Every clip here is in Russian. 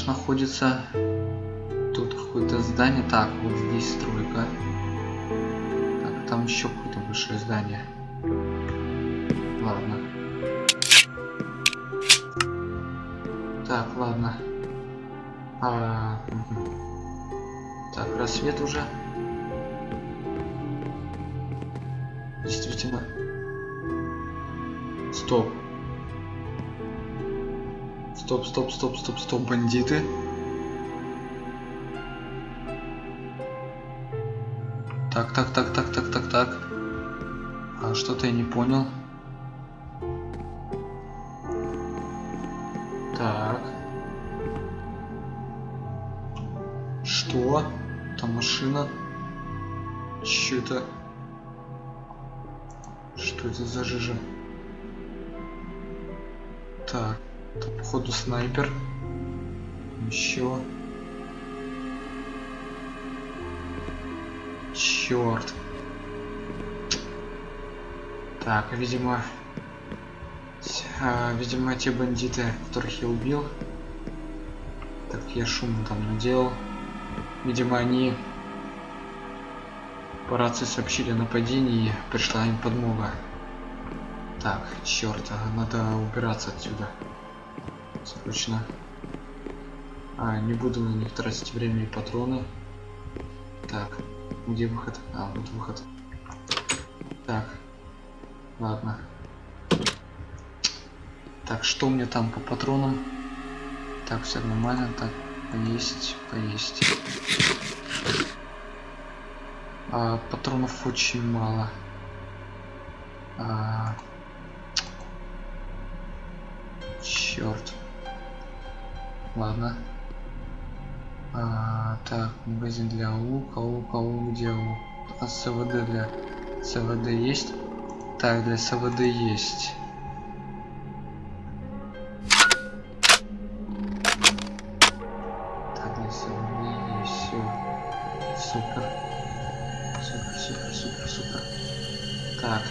пляж находится. Тут какое-то здание. Так, вот здесь стройка. Так, там еще какое-то большое здание. Ладно. Так, ладно. А, угу. Так, рассвет уже. Действительно. Стоп. Стоп, стоп, стоп, стоп, стоп, бандиты. Так, так, так, так, так, так, так. А что-то я не понял. Так. Что? Там машина. Че это? Что это за жижа? Походу снайпер. Еще. Черт. Так, видимо... А, видимо, те бандиты, которых я убил. Так, я шум там наделал. Видимо, они по рации сообщили о нападении, пришла им подмога. Так, черт, надо убираться отсюда. Срочно. А, не буду на них тратить время и патроны. Так, где выход? А, вот выход. Так, ладно. Так, что меня там по патронам? Так, все нормально. Так, поесть, поесть. А, патронов очень мало. А... Черт. Ладно. А, так, магазин для лука, лука, лук, где лук? А СВД для СВД есть? Так, для СВД есть. Так, для СВД есть все. Супер. Супер, супер, супер, супер. Так.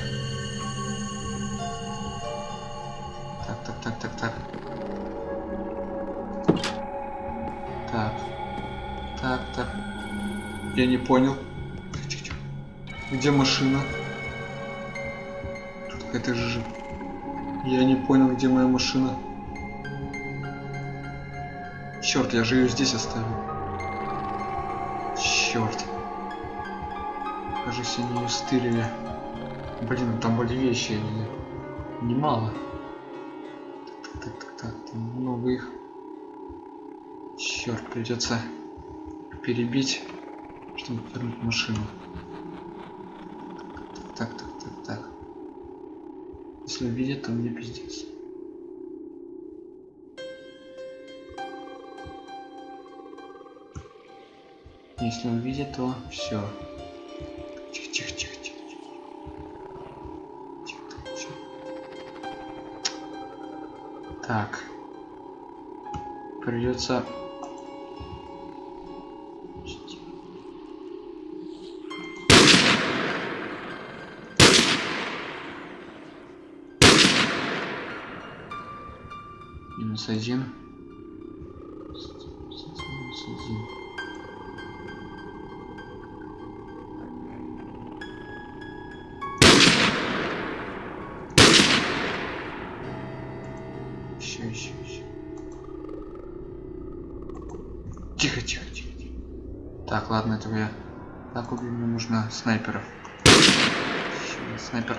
Я не понял. Где машина? Тут какая-то же... Я не понял, где моя машина. Черт, я же ее здесь оставил. Черт. Кажется, они ее стырили. Блин, там были вещи. Немало. Так, так, так, так, там много их. Черт, придется перебить, вернуть машину. Так, так, так, так. Если увидят, то мне пиздец. Если увидят, то все. Тихо. Тихо, тихо, тихо. Так. Придется минус один. Минус один еще еще еще тихо тихо тихо тихо. Так ладно этого я. Так убью мне нужно снайперов. Еще снайпер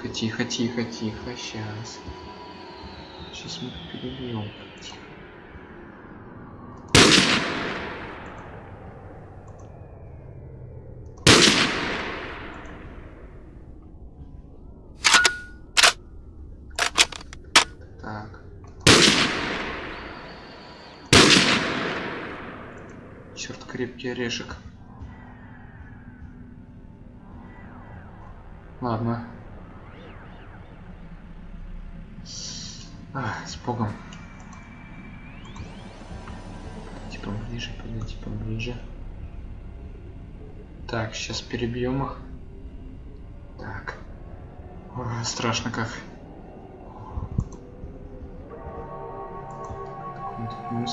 Тихо, тихо, тихо, тихо, сейчас. Сейчас мы перебьем. Так. Черт, крепкий орешек. Ладно. С Богом. Типа ближе, подойти поближе. Так, сейчас перебьем их. Так. Ой, страшно как. Он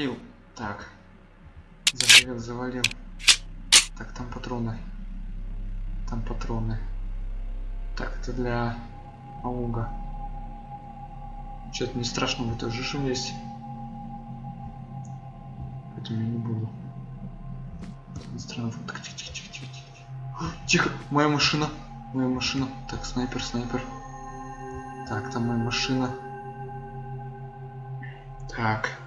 Завалил. Так. Завалил, завалил. Так, там патроны. Там патроны. Так, это для ауга. Что-то не страшно, в этой жиже есть. Поэтому я не буду. Странно, так, тихо, тихо, тихо, тихо, тихо. Тихо, моя машина. Моя машина. Так, снайпер, снайпер. Так, там моя машина. Так.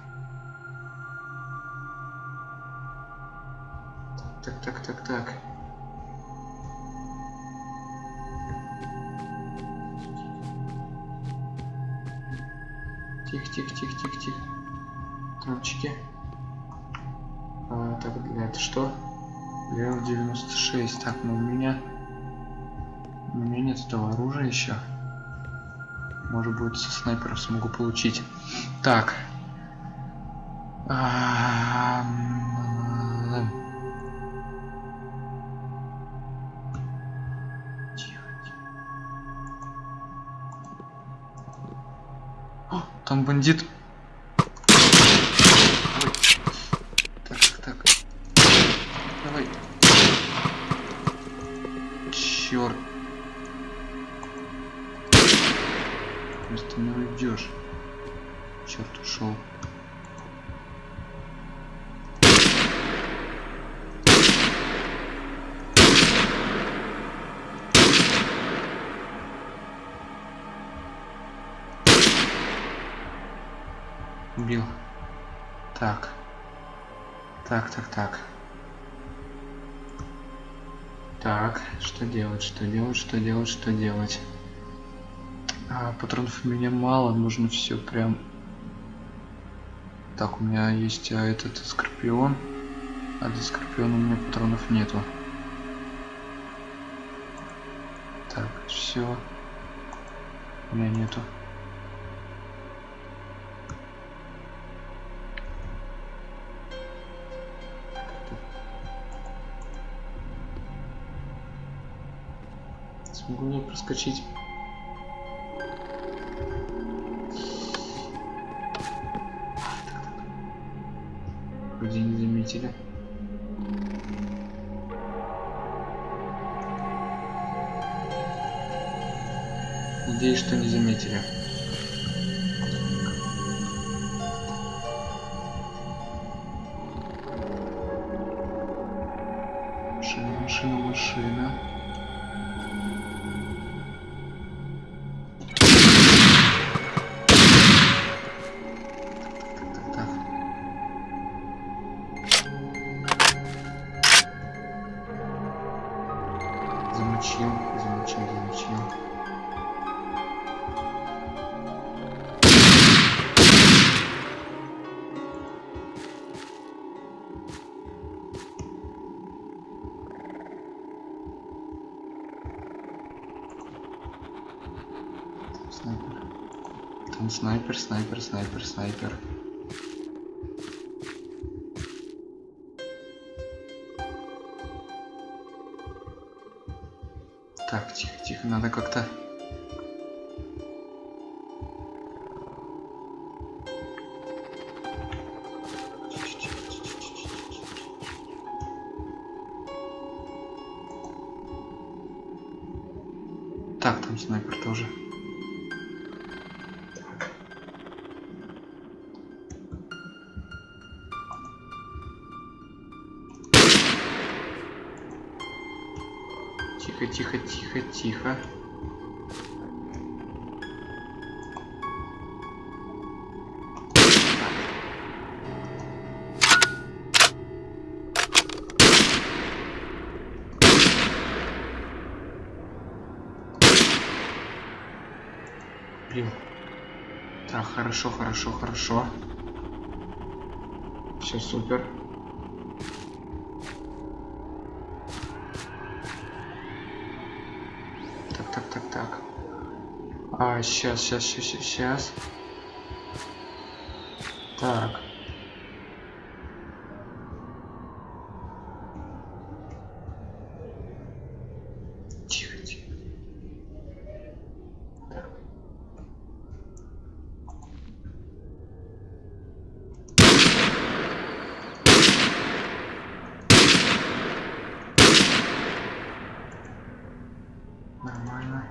Так, так, так, так. Тихо, тихо, тихо, тихо, тихо. Танчики. А, так, для это что? Левел 96. Так, ну у меня... У меня нет этого оружия еще. Может быть со снайперов смогу получить. Так. А, м, О, что делать, что делать, что делать? А, патронов у меня мало, нужно все прям... Так, у меня есть а, этот скорпион, а для скорпиона у меня патронов нету. Так, все. У меня нету. Я проскочить? Вроде не заметили. Надеюсь, что не заметили. Замочил. Там снайпер. Там снайпер, снайпер, снайпер, снайпер. Надо как-то... Так, там снайпер тоже. Тихо. Блин. Так, хорошо, хорошо, хорошо. Все супер. А, сейчас, сейчас, сейчас, сейчас. Так. Тихо, тихо. Так. Нормально.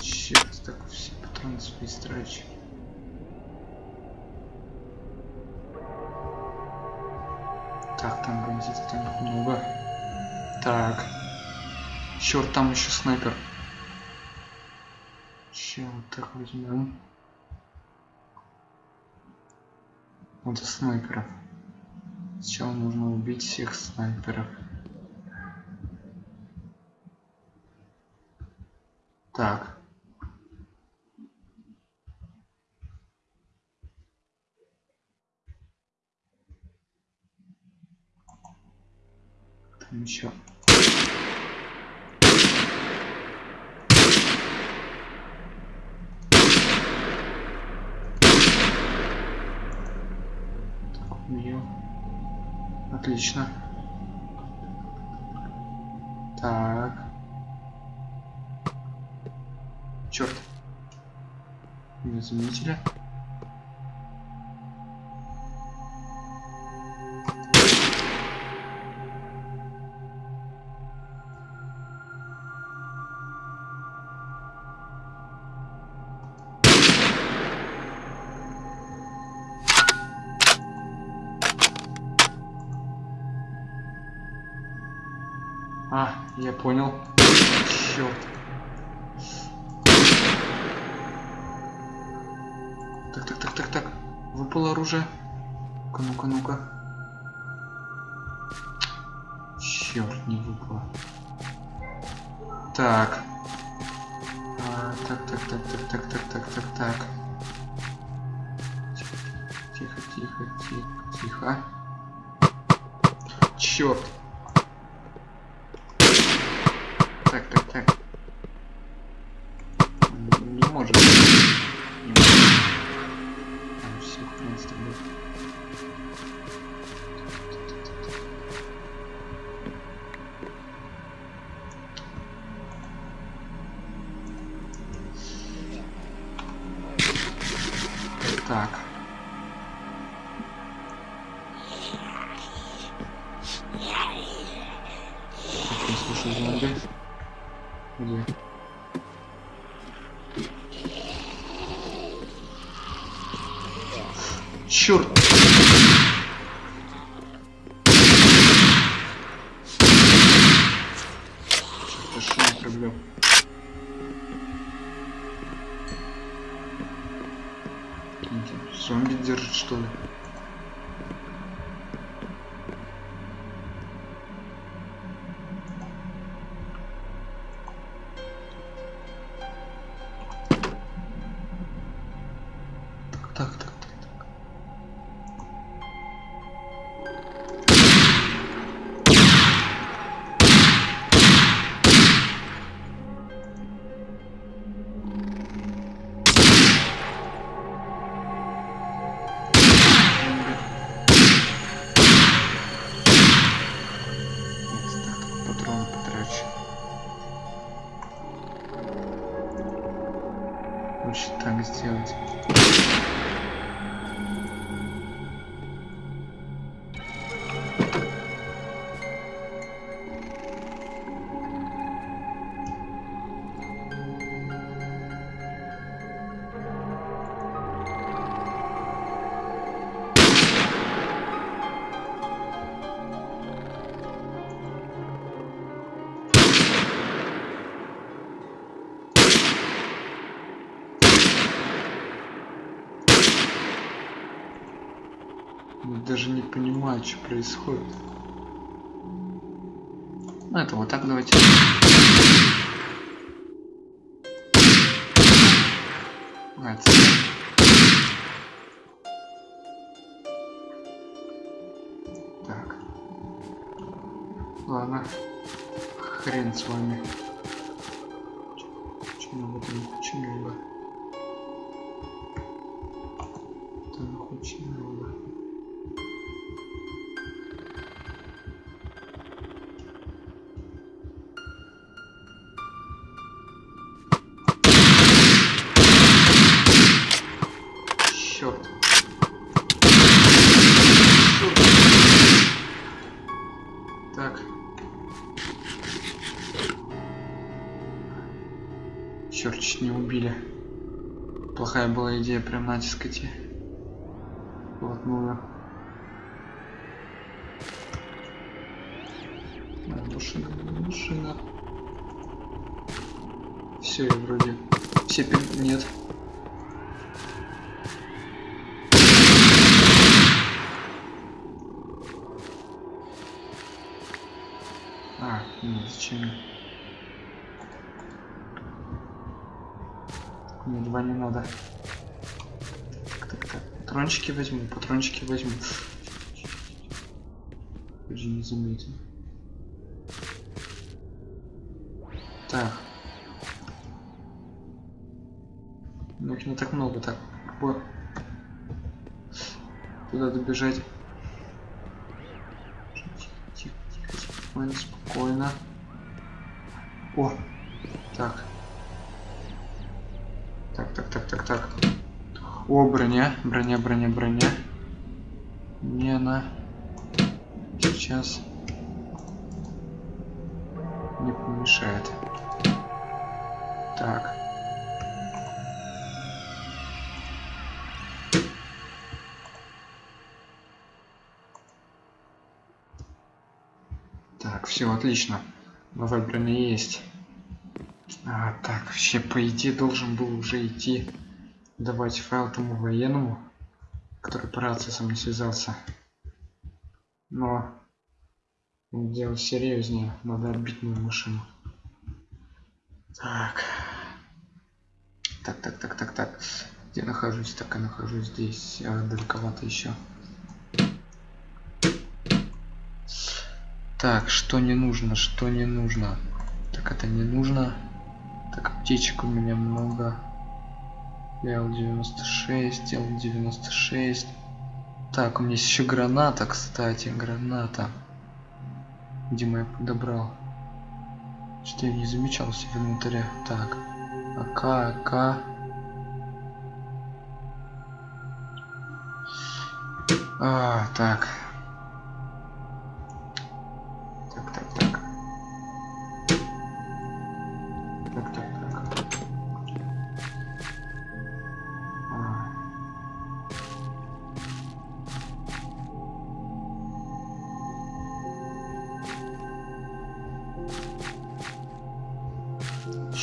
Черт, так все страчу. Так, там бандитов там много. Так. Черт, там еще снайпер. Че вот так возьмем? Вот снайперов. Сначала нужно убить всех снайперов. Так. ничего. Так, убью. Отлично. Так. Черт. Не заметили. Я понял. Черт. Так, так, так, так, так. Выпало оружие. Ну-ка, ну-ка, ну-ка. Черт, не выпало. Так. А, так, так, так, так, так, так, так, так, так. Тихо, тихо, тихо, тихо. Черт. instantly. Понимаю, что происходит. Ну, это вот так давайте. Это... Так. Ладно. Хрен с вами. Очень много там, очень много. Прям натискать и вплотную. А, машина, машина. Все, я вроде. Все пи- нет. А, нет, зачем? Мне два не надо. Патрончики возьму, патрончики возьму. Уже не заметил. Так. Ну, их не так много, так. Куда добежать? Тихо, тихо, спокойно, спокойно. О, О, броня, броня, броня, броня. Мне она сейчас не помешает. Так. Так, все отлично. Новая броня есть. А, так, вообще, по идее, должен был уже идти давать файл тому военному, который по рации со мной связался. Но делал серьезнее, надо отбить мою машину. Так. Так, так, так, так, так. Где нахожусь? Так, я нахожусь здесь. А, далековато еще. Так, что не нужно, что не нужно. Так, это не нужно. Так, аптечек у меня много. Л-96, Л-96. Так, у меня есть еще граната, кстати, граната. Дима я подобрал. Что я не замечал в инвентаре. Так, АК, АК. А. Так,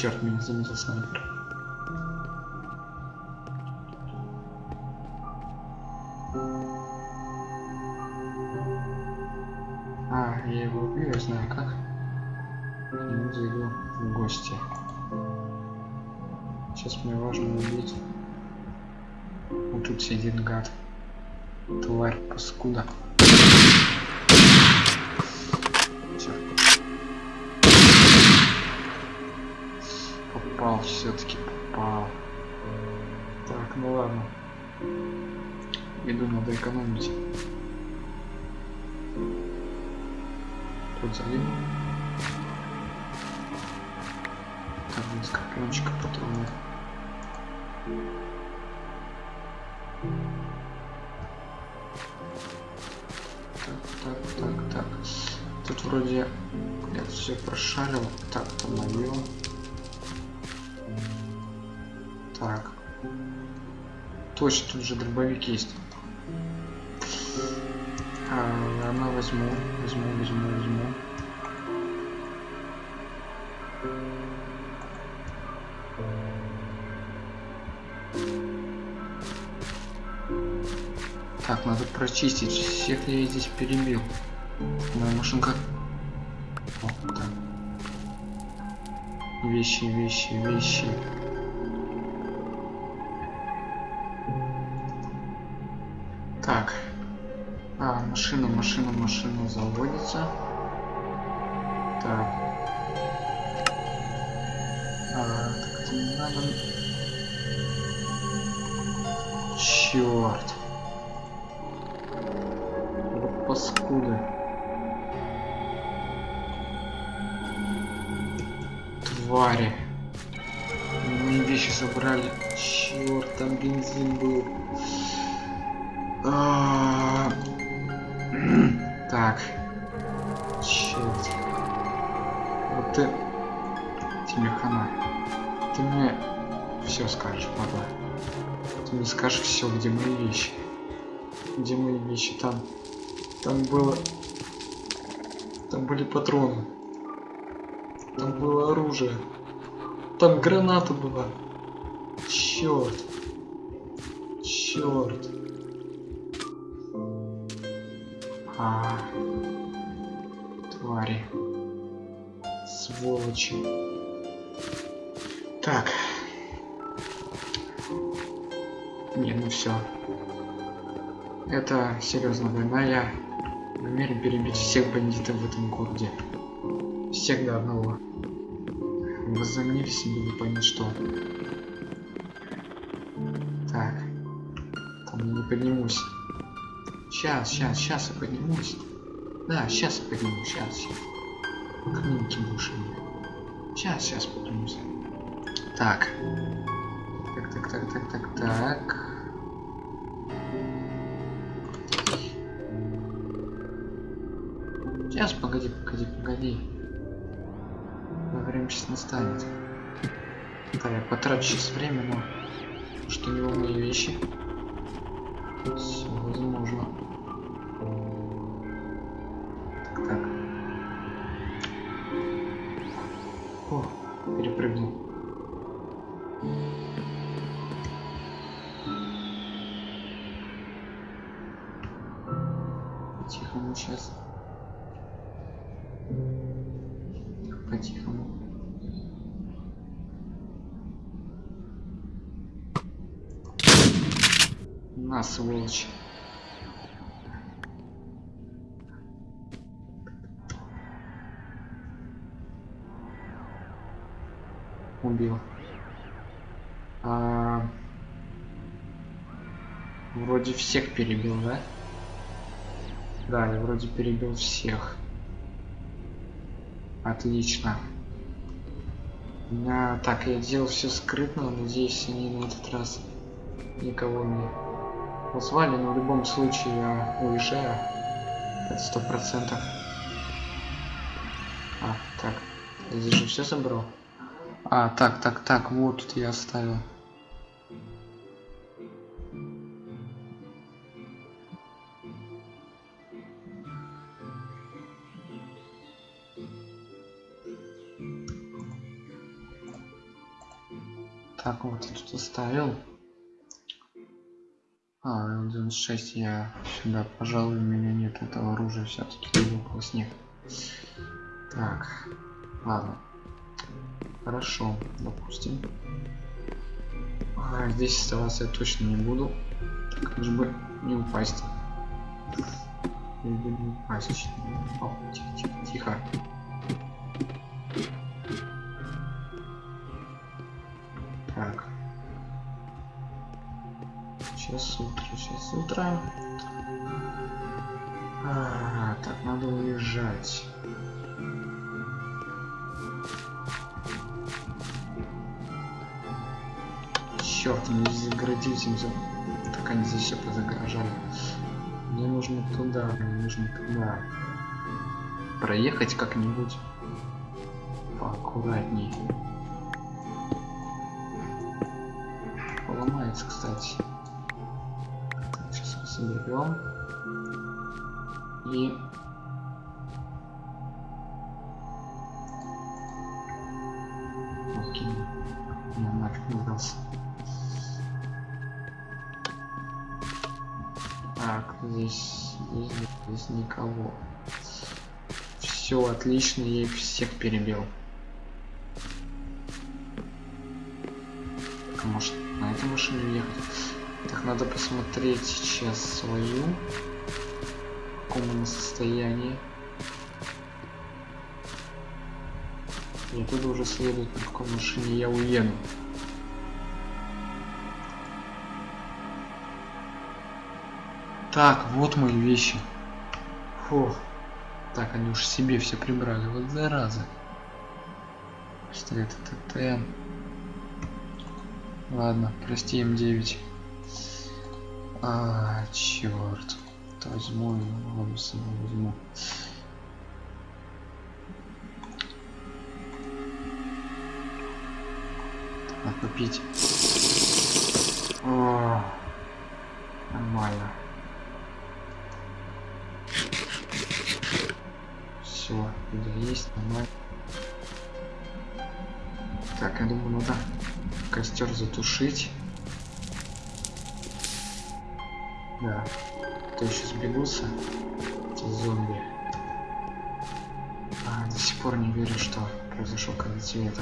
Черт, меня заметил снайпер. Так, так, так, так. Тут вроде я все прошарил. Так, там мое. Так. Точно, тут же дробовик есть. А, ладно, возьму, возьму, возьму, возьму. Прочистить. Всех я здесь перебил. Моя машинка... О, так. Вещи, вещи, вещи. Так. А, машина, машина, машина заводится. Так. А, так это не надо. Черт. Твари. Мои вещи забрали. Черт, там бензин был. А, Так. Черт. Вот ты... Тебе хана. Ты мне все скажешь, падла. Ты мне скажешь все, где мои вещи. Где мои вещи? Там. Там было... Там были патроны. Там было оружие. Там граната была. Черт. Черт. А, твари. Сволочи. Так. Не, ну все. Это серьезно война. Я намерен перебить всех бандитов в этом городе. Всех до одного. Возомнили себе не понять что. Так. Там я не поднимусь. Сейчас, сейчас, сейчас я поднимусь. Да, сейчас я поднимусь, сейчас, сейчас. Будешь Сейчас, сейчас поднимусь. Так. Так, так, так, так, так, так. Сейчас, погоди, погоди, погоди. Время сейчас настанет. Да, я потрачу сейчас время, но что не мои вещи. Все возможно. Сволочь. Убил. А... Вроде всех перебил, да? Да, я вроде перебил всех. Отлично. Меня так, я делал все скрытно, надеюсь, они на этот раз никого не позвали, но в любом случае я уезжаю. Это сто процентов. А, так, я здесь же все собрал. А, так, так, так, вот тут я оставил. Так, вот я тут оставил. А, L96 я сюда, пожалуй, у меня нет этого оружия все-таки глубокого снег. Так, ладно. Хорошо, допустим. А, здесь оставаться я точно не буду. Так, лишь бы не упасть. Лишь не упасть. Тихо, тихо, тихо. Сейчас утро, сейчас утро. А, так, надо уезжать. Черт, они загородились, им за... так они здесь все позагорожали. Мне нужно туда, мне нужно туда. Проехать как-нибудь поаккуратней. Поломается, кстати. Соберем. И Окей. Сдался. Так, здесь, здесь, здесь никого. Все отлично, я их всех перебил. А может на этой машине ехать? Так, надо посмотреть сейчас свою. В каком она состоянии. И оттуда уже следует, на какой машине я уеду. Так, вот мои вещи. Фу. Так, они уж себе все прибрали. Вот зараза. Пистолет ТТ. Ладно, прости М9. А, черт. Возьму его, собой возьму. Надо попить. О, нормально. Все, еда есть, нормально. Так, я думаю, надо костер затушить. Да. То еще сбегутся эти зомби. А, до сих пор не верю, что произошел конец света.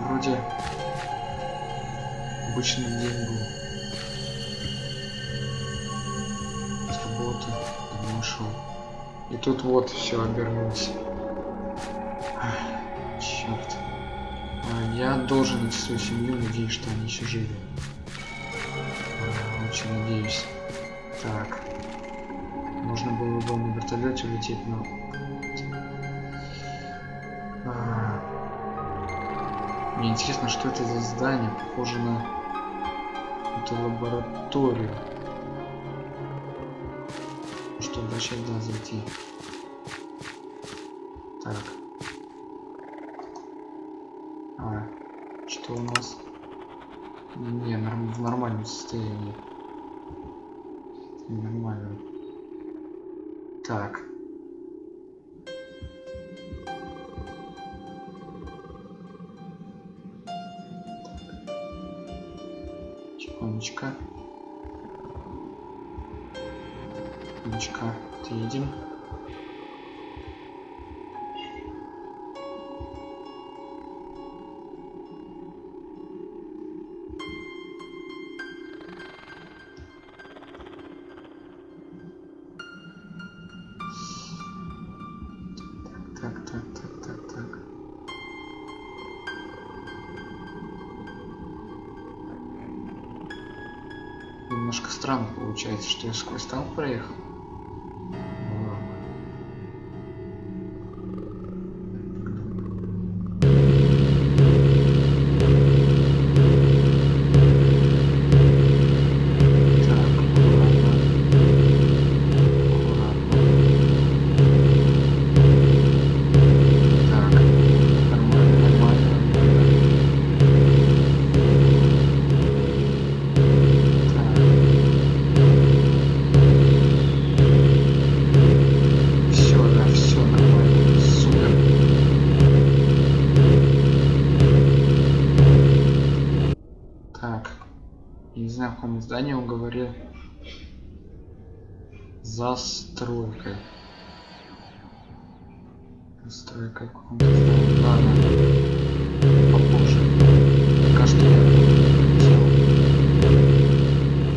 Вроде обычный день был. С работы домой шел. И тут вот все обернулось. Я должен найти свою семью, надеюсь, что они еще живы. А, очень надеюсь. Так. Можно было бы на вертолете улететь, но... А, Мне интересно, что это за здание. Похоже на эту лабораторию. Что дальше да зайти. Так. А, что у нас? Не, в нормальном состоянии. Нормально. Так. Получается, что я сквозь танк проехал. Ну ладно. Так, аккуратно. Аккуратно. Так, нормально, нормально. Так. Все, да, все нормально. Супер. Так. Я не знаю, в каком здании он говорил. Каком-то здании. Ладно. Попозже. Пока что я хотел.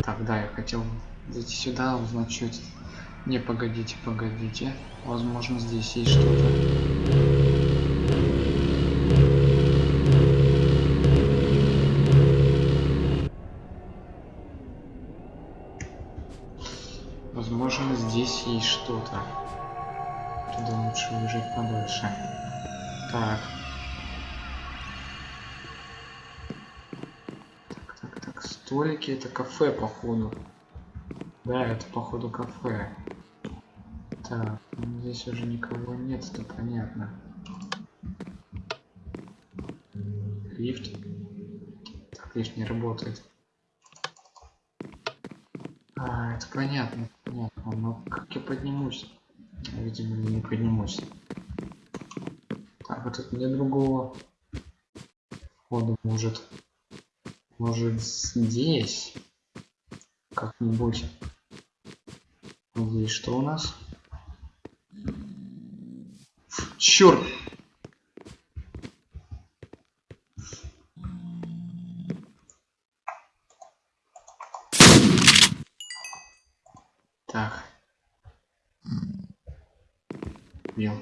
Так, да, я хотел зайти сюда, узнать, что это. Не, погодите, погодите. Возможно, здесь есть что-то. Возможно, здесь есть что-то. Туда лучше уезжать подальше. Так. Так, так, так. Столики это кафе, походу. Да, это походу кафе. Так, ну, здесь уже никого нет, это понятно. Лифт. Так, лифт не работает. А, это понятно, понятно. Но как я поднимусь? Видимо, не поднимусь. Так, вот тут нет другого хода может. Может здесь? Как-нибудь. Здесь что у нас? Черт! Бил.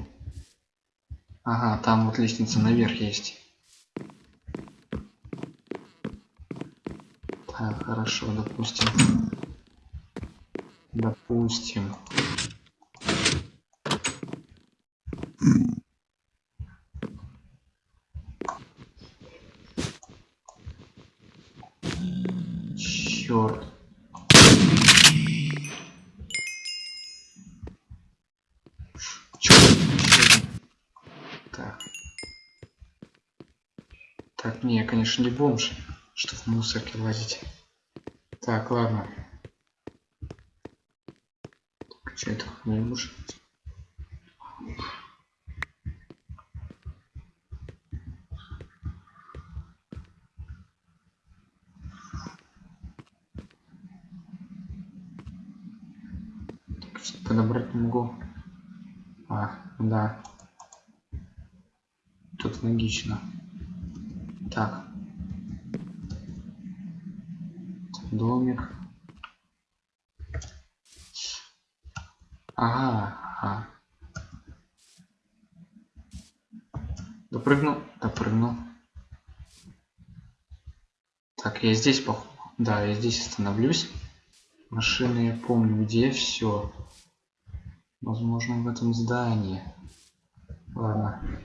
Ага, там вот лестница наверх есть. Так, хорошо, допустим. Допустим. Черт. Черт. Так. Так, не, бомж, что в мусорке лазить. Так, ладно. Что это не муж? подобрать не могу. А, да. Тут логично. Так. Домик. Ага, ага. Допрыгнул, допрыгнул. Так, я здесь, пох... да, я здесь остановлюсь. Машины я помню, где все. Возможно, в этом здании. Ладно.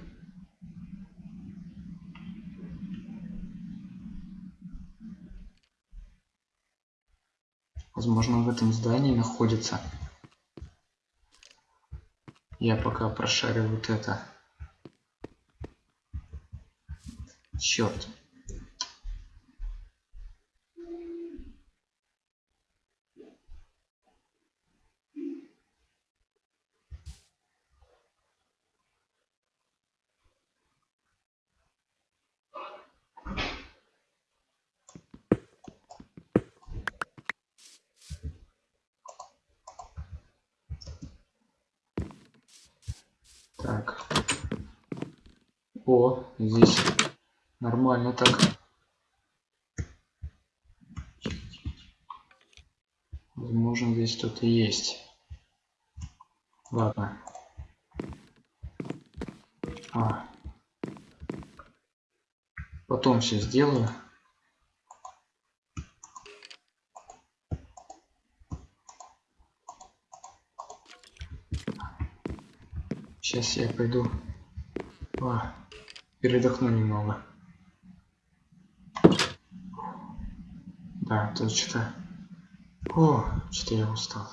Возможно, в этом здании находится. Я пока прошарю вот это. Черт. Так. О, здесь нормально так. Возможно, здесь что-то есть. Ладно. А. Потом все сделаю. Сейчас я пойду а, передохну немного. Да, что-то... О, что-то я устал.